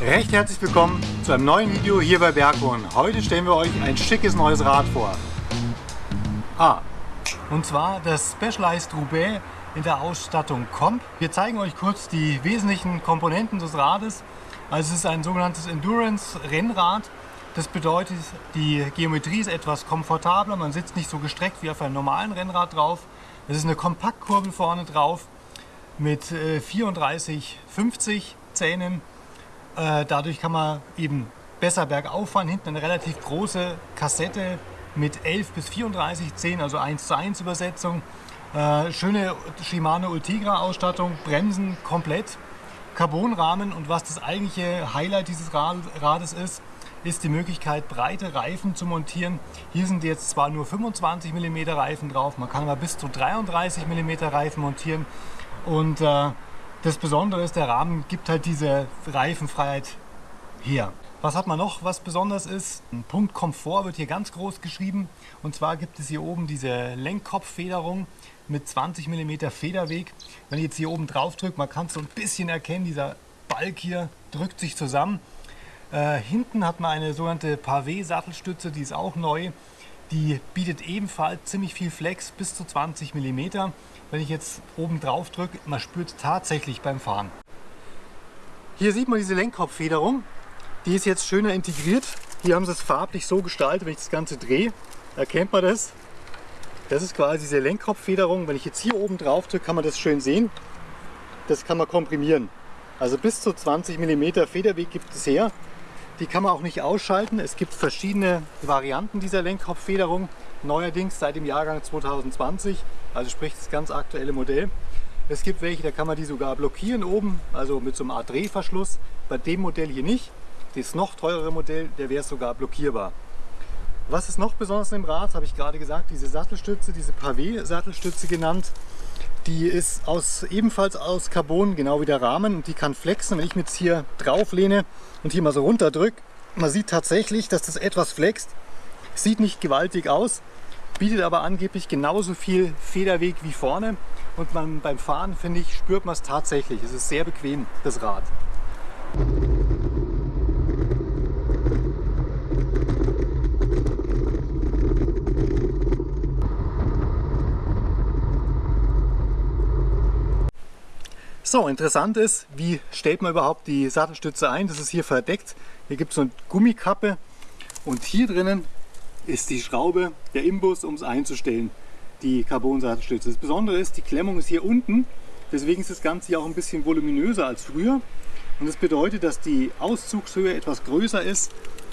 Recht herzlich willkommen zu einem neuen Video hier bei Bergwohn. Heute stellen wir euch ein schickes neues Rad vor. Ah, und zwar das Specialized Roubaix in der Ausstattung Comp. Wir zeigen euch kurz die wesentlichen Komponenten des Rades. Also es ist ein sogenanntes Endurance-Rennrad. Das bedeutet, die Geometrie ist etwas komfortabler, man sitzt nicht so gestreckt wie auf einem normalen Rennrad drauf. Es ist eine Kompaktkurbel vorne drauf mit 34, äh, 50 Zähnen. Äh, dadurch kann man eben besser bergauf fahren. Hinten eine relativ große Kassette mit 11 bis 34 Zähnen, also 1 zu 1 Übersetzung. Äh, schöne Shimano Ultegra Ausstattung, Bremsen komplett, Carbonrahmen und was das eigentliche Highlight dieses Rades ist, ist die Möglichkeit, breite Reifen zu montieren. Hier sind jetzt zwar nur 25 mm Reifen drauf, man kann aber bis zu 33 mm Reifen montieren. Und äh, das Besondere ist, der Rahmen gibt halt diese Reifenfreiheit her. Was hat man noch, was besonders ist? Ein Punkt Komfort wird hier ganz groß geschrieben. Und zwar gibt es hier oben diese Lenkkopffederung mit 20 mm Federweg. Wenn ich jetzt hier oben drauf drücke, man kann es so ein bisschen erkennen, dieser Balk hier drückt sich zusammen. Äh, hinten hat man eine sogenannte Pavé-Sattelstütze, die ist auch neu. Die bietet ebenfalls ziemlich viel Flex, bis zu 20 mm. Wenn ich jetzt oben drauf drücke, man spürt tatsächlich beim Fahren. Hier sieht man diese Lenkkopffederung. Die ist jetzt schöner integriert. Hier haben sie es farblich so gestaltet, wenn ich das Ganze drehe, erkennt man das. Das ist quasi diese Lenkkopffederung. Wenn ich jetzt hier oben drauf drücke, kann man das schön sehen. Das kann man komprimieren. Also bis zu 20 mm Federweg gibt es her. Die kann man auch nicht ausschalten. Es gibt verschiedene Varianten dieser Lenkkopffederung. Neuerdings seit dem Jahrgang 2020, also sprich das ganz aktuelle Modell. Es gibt welche, da kann man die sogar blockieren oben, also mit so einem Art Drehverschluss. Bei dem Modell hier nicht. Das noch teurere Modell, der wäre sogar blockierbar. Was ist noch besonders im Rad, habe ich gerade gesagt, diese Sattelstütze, diese Pavé-Sattelstütze genannt. Die ist aus, ebenfalls aus Carbon, genau wie der Rahmen die kann flexen. Wenn ich jetzt hier drauf lehne und hier mal so runter drücke, man sieht tatsächlich, dass das etwas flext. Sieht nicht gewaltig aus, bietet aber angeblich genauso viel Federweg wie vorne. Und man, beim Fahren, finde ich, spürt man es tatsächlich. Es ist sehr bequem, das Rad. So, interessant ist, wie stellt man überhaupt die Sattelstütze ein? Das ist hier verdeckt. Hier gibt es so eine Gummikappe und hier drinnen ist die Schraube, der Imbus, um es einzustellen, die Carbon-Sattelstütze. Das Besondere ist, die Klemmung ist hier unten, deswegen ist das Ganze hier auch ein bisschen voluminöser als früher. Und das bedeutet, dass die Auszugshöhe etwas größer ist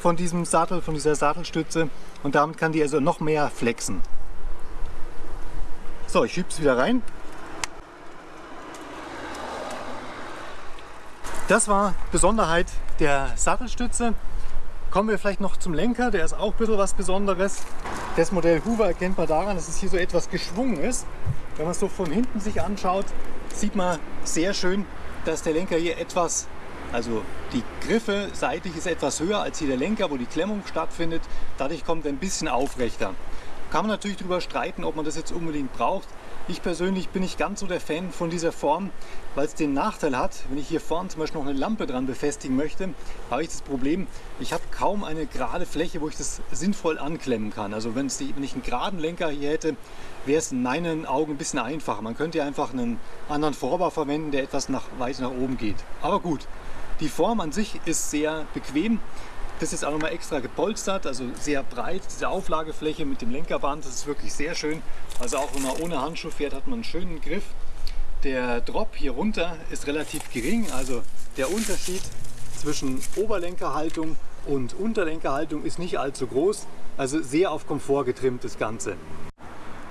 von diesem Sattel, von dieser Sattelstütze und damit kann die also noch mehr flexen. So, ich schiebe es wieder rein. Das war Besonderheit der Sattelstütze. Kommen wir vielleicht noch zum Lenker, der ist auch ein bisschen was Besonderes. Das Modell Hoover erkennt man daran, dass es hier so etwas geschwungen ist. Wenn man es so von hinten sich anschaut, sieht man sehr schön, dass der Lenker hier etwas, also die Griffe seitlich ist etwas höher als hier der Lenker, wo die Klemmung stattfindet. Dadurch kommt er ein bisschen aufrechter. Kann man natürlich darüber streiten, ob man das jetzt unbedingt braucht. Ich persönlich bin nicht ganz so der Fan von dieser Form, weil es den Nachteil hat, wenn ich hier vorne zum Beispiel noch eine Lampe dran befestigen möchte, habe ich das Problem, ich habe kaum eine gerade Fläche, wo ich das sinnvoll anklemmen kann. Also wenn, die, wenn ich einen geraden Lenker hier hätte, wäre es in meinen Augen ein bisschen einfacher. Man könnte einfach einen anderen Vorbau verwenden, der etwas nach, weit nach oben geht. Aber gut, die Form an sich ist sehr bequem. Das ist auch nochmal extra gepolstert, also sehr breit, diese Auflagefläche mit dem Lenkerband, das ist wirklich sehr schön. Also auch wenn man ohne Handschuh fährt, hat man einen schönen Griff. Der Drop hier runter ist relativ gering, also der Unterschied zwischen Oberlenkerhaltung und Unterlenkerhaltung ist nicht allzu groß, also sehr auf Komfort getrimmt das Ganze.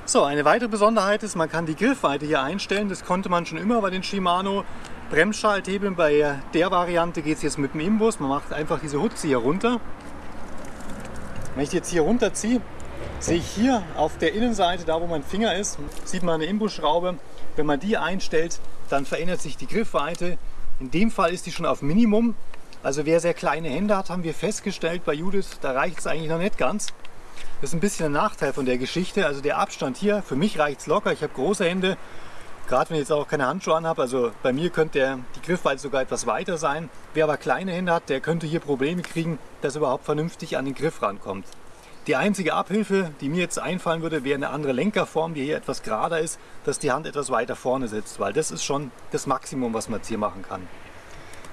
So, eine weitere Besonderheit ist, man kann die Griffweite hier einstellen. Das konnte man schon immer bei den Shimano Bremsschalthebeln. Bei der Variante geht es jetzt mit dem Imbus. Man macht einfach diese Hutze hier runter. Wenn ich jetzt hier runterziehe, sehe ich hier auf der Innenseite, da wo mein Finger ist, sieht man eine Imbusschraube. Wenn man die einstellt, dann verändert sich die Griffweite. In dem Fall ist die schon auf Minimum. Also wer sehr kleine Hände hat, haben wir festgestellt bei Judith, da reicht es eigentlich noch nicht ganz. Das ist ein bisschen ein Nachteil von der Geschichte. Also der Abstand hier, für mich reicht es locker. Ich habe große Hände, Gerade wenn ich jetzt auch keine Handschuhe anhabe, also bei mir könnte der, die Griffweite sogar etwas weiter sein. Wer aber kleine Hände hat, der könnte hier Probleme kriegen, dass er überhaupt vernünftig an den Griff rankommt. Die einzige Abhilfe, die mir jetzt einfallen würde, wäre eine andere Lenkerform, die hier etwas gerader ist, dass die Hand etwas weiter vorne sitzt, weil das ist schon das Maximum, was man jetzt hier machen kann.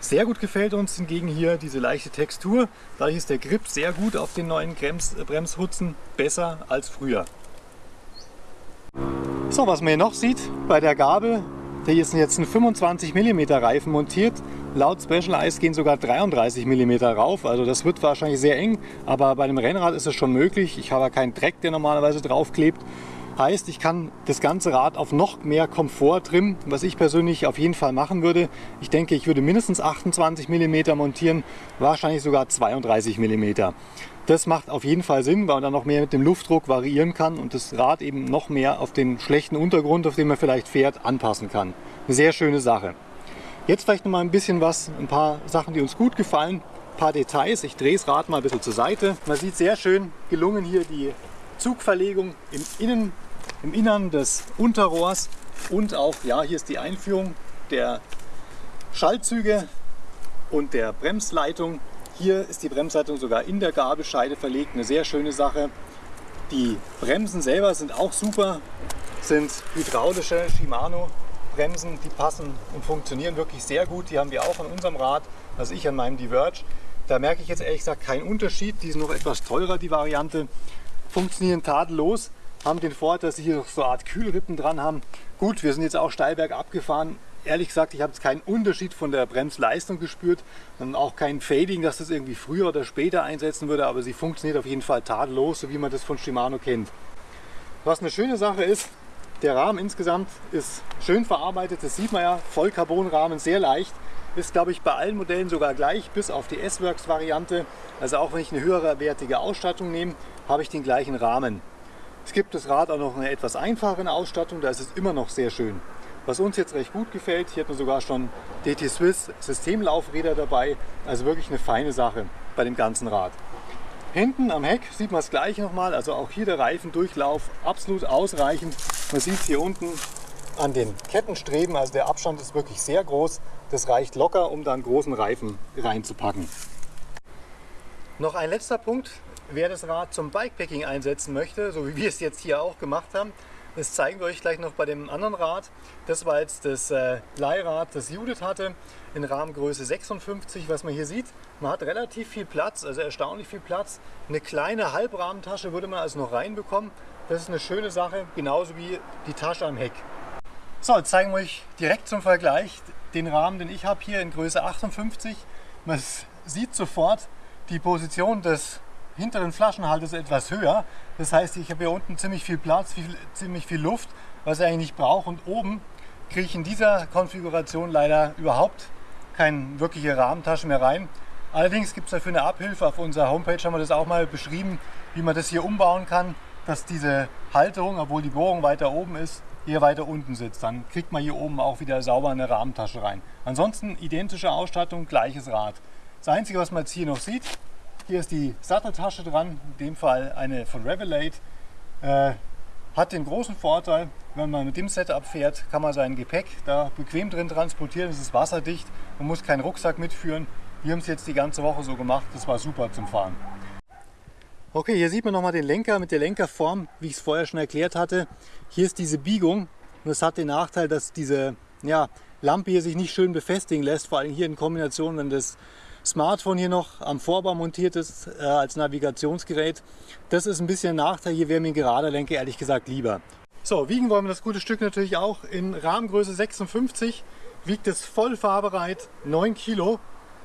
Sehr gut gefällt uns hingegen hier diese leichte Textur. Dadurch ist der Grip sehr gut auf den neuen Brems Bremshutzen, besser als früher. So, was man hier noch sieht bei der Gabel, hier ist jetzt ein 25 mm Reifen montiert. Laut Specialized gehen sogar 33 mm rauf, also das wird wahrscheinlich sehr eng, aber bei dem Rennrad ist es schon möglich. Ich habe ja keinen Dreck, der normalerweise draufklebt. Heißt, ich kann das ganze Rad auf noch mehr Komfort trimmen, was ich persönlich auf jeden Fall machen würde. Ich denke, ich würde mindestens 28 mm montieren, wahrscheinlich sogar 32 mm. Das macht auf jeden Fall Sinn, weil man dann noch mehr mit dem Luftdruck variieren kann und das Rad eben noch mehr auf den schlechten Untergrund, auf dem man vielleicht fährt, anpassen kann. Eine sehr schöne Sache. Jetzt vielleicht noch mal ein bisschen was, ein paar Sachen, die uns gut gefallen, ein paar Details. Ich drehe das Rad mal ein bisschen zur Seite. Man sieht sehr schön gelungen hier die Zugverlegung im, Innen, im Innern des Unterrohrs und auch, ja, hier ist die Einführung der Schaltzüge und der Bremsleitung. Hier ist die Bremsleitung sogar in der Gabelscheide verlegt, eine sehr schöne Sache. Die Bremsen selber sind auch super, sind hydraulische Shimano Bremsen, die passen und funktionieren wirklich sehr gut. Die haben wir auch an unserem Rad, also ich an meinem Diverge. Da merke ich jetzt ehrlich gesagt keinen Unterschied. Die sind noch etwas teurer, die Variante. Funktionieren tadellos, haben den Vorteil, dass sie hier so eine Art Kühlrippen dran haben. Gut, wir sind jetzt auch Steilberg abgefahren. Ehrlich gesagt, ich habe jetzt keinen Unterschied von der Bremsleistung gespürt und auch kein Fading, dass das irgendwie früher oder später einsetzen würde, aber sie funktioniert auf jeden Fall tadellos, so wie man das von Shimano kennt. Was eine schöne Sache ist, der Rahmen insgesamt ist schön verarbeitet, das sieht man ja, Vollcarbonrahmen, sehr leicht. Ist glaube ich bei allen Modellen sogar gleich, bis auf die S-Works Variante. Also auch wenn ich eine höhere wertige Ausstattung nehme, habe ich den gleichen Rahmen. Es gibt das Rad auch noch eine etwas einfachere Ausstattung, da ist es immer noch sehr schön. Was uns jetzt recht gut gefällt, hier hat man sogar schon DT Swiss Systemlaufräder dabei, also wirklich eine feine Sache bei dem ganzen Rad. Hinten am Heck sieht man das gleiche nochmal, also auch hier der Reifendurchlauf absolut ausreichend. Man sieht es hier unten an den Kettenstreben, also der Abstand ist wirklich sehr groß. Das reicht locker, um da einen großen Reifen reinzupacken. Noch ein letzter Punkt, wer das Rad zum Bikepacking einsetzen möchte, so wie wir es jetzt hier auch gemacht haben, das zeigen wir euch gleich noch bei dem anderen Rad. Das war jetzt das äh, Leihrad, das Judith hatte, in Rahmengröße 56, was man hier sieht. Man hat relativ viel Platz, also erstaunlich viel Platz. Eine kleine Halbrahmentasche würde man also noch reinbekommen. Das ist eine schöne Sache, genauso wie die Tasche am Heck. So, jetzt zeigen wir euch direkt zum Vergleich den Rahmen, den ich habe hier in Größe 58. Man sieht sofort die Position des hinteren ist etwas höher. Das heißt, ich habe hier unten ziemlich viel Platz, viel, ziemlich viel Luft, was ich eigentlich nicht brauche. Und oben kriege ich in dieser Konfiguration leider überhaupt keine wirkliche Rahmentasche mehr rein. Allerdings gibt es dafür eine Abhilfe. Auf unserer Homepage haben wir das auch mal beschrieben, wie man das hier umbauen kann, dass diese Halterung, obwohl die Bohrung weiter oben ist, hier weiter unten sitzt. Dann kriegt man hier oben auch wieder sauber eine Rahmentasche rein. Ansonsten identische Ausstattung, gleiches Rad. Das Einzige, was man jetzt hier noch sieht, hier ist die Satteltasche dran, in dem Fall eine von Revelate. Äh, hat den großen Vorteil, wenn man mit dem Setup fährt, kann man sein Gepäck da bequem drin transportieren. Es ist wasserdicht, man muss keinen Rucksack mitführen. Wir haben es jetzt die ganze Woche so gemacht, das war super zum Fahren. Okay, hier sieht man nochmal den Lenker mit der Lenkerform, wie ich es vorher schon erklärt hatte. Hier ist diese Biegung und es hat den Nachteil, dass diese ja, Lampe hier sich nicht schön befestigen lässt, vor allem hier in Kombination, wenn das Smartphone hier noch am Vorbau montiert ist äh, als Navigationsgerät. Das ist ein bisschen ein Nachteil. Hier wäre mir ein gerader Lenker ehrlich gesagt lieber. So, wiegen wollen wir das gute Stück natürlich auch. In Rahmengröße 56 wiegt es voll fahrbereit 9 Kilo,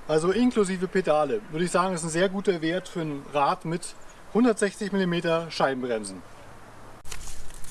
also inklusive Pedale. Würde ich sagen, ist ein sehr guter Wert für ein Rad mit 160 mm Scheibenbremsen.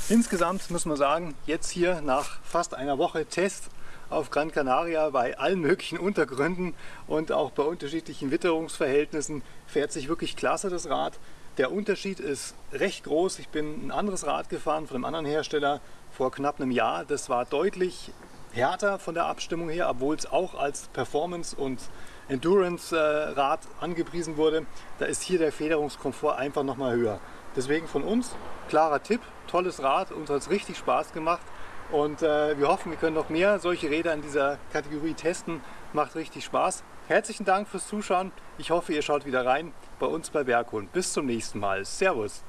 Insgesamt muss man sagen, jetzt hier nach fast einer Woche Test auf Gran Canaria bei allen möglichen Untergründen und auch bei unterschiedlichen Witterungsverhältnissen fährt sich wirklich klasse das Rad. Der Unterschied ist recht groß. Ich bin ein anderes Rad gefahren von einem anderen Hersteller vor knapp einem Jahr. Das war deutlich härter von der Abstimmung her, obwohl es auch als Performance- und Endurance-Rad angepriesen wurde. Da ist hier der Federungskomfort einfach nochmal höher. Deswegen von uns klarer Tipp, tolles Rad, uns hat es richtig Spaß gemacht Und äh, wir hoffen, wir können noch mehr solche Räder in dieser Kategorie testen. Macht richtig Spaß. Herzlichen Dank fürs Zuschauen. Ich hoffe, ihr schaut wieder rein bei uns bei Berghund. Bis zum nächsten Mal. Servus.